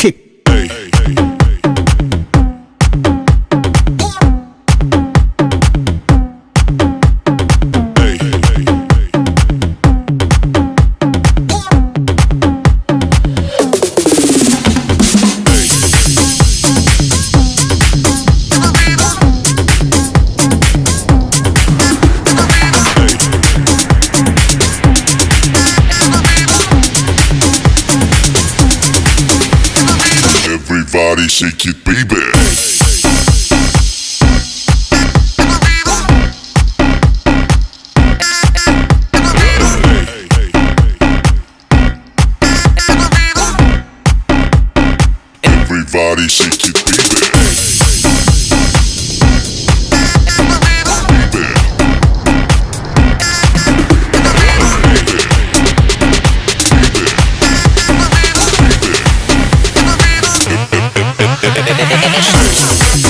킥. Everybody shake it, baby. Everybody shake it, baby. Yeah.